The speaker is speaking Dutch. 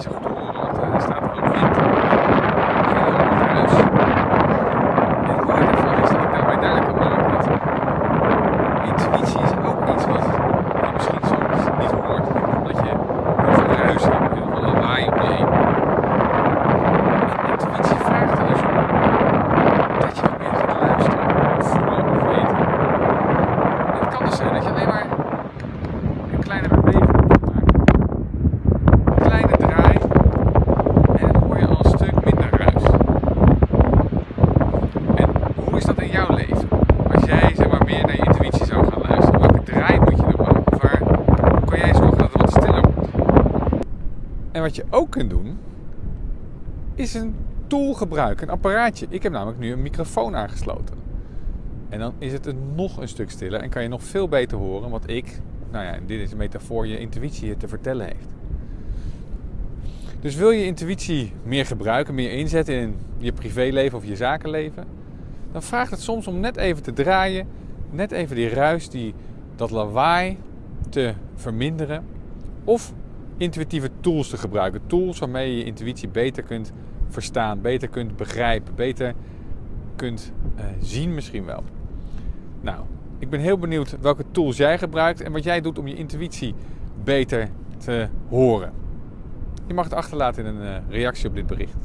niet zo goed horen, want eh, er staat ook wind. Heel hoog ruis. En het mooie daarvan is dat ik daarbij duidelijk kan maken dat intuïtie is ook iets wat je misschien soms niet hoort. Omdat je heel veel ruis hebt, heel veel lawaai om je heen. En intuïtie vraagt er dus om dat je meer gaat luisteren, voelen of weten. En het kan dus zijn dat je alleen maar een kleine beweging moet maken. Een kleine draai en dan hoor je al een stuk minder ruis. En hoe is dat in jouw leven? Als jij zeg maar, meer naar je intuïtie zou gaan luisteren, welke draai moet je dan maken? Of waar kan jij zorgen dat het wat stiller wordt? En wat je ook kunt doen, is een tool gebruiken, een apparaatje. Ik heb namelijk nu een microfoon aangesloten. En dan is het een nog een stuk stiller en kan je nog veel beter horen wat ik, nou ja, dit is een metafoor, je intuïtie je te vertellen heeft. Dus wil je intuïtie meer gebruiken, meer inzetten in je privéleven of je zakenleven, dan vraagt het soms om net even te draaien, net even die ruis, die, dat lawaai te verminderen. Of intuïtieve tools te gebruiken. Tools waarmee je je intuïtie beter kunt verstaan, beter kunt begrijpen, beter kunt uh, zien misschien wel. Nou, ik ben heel benieuwd welke tools jij gebruikt en wat jij doet om je intuïtie beter te horen. Je mag het achterlaten in een uh, reactie op dit bericht.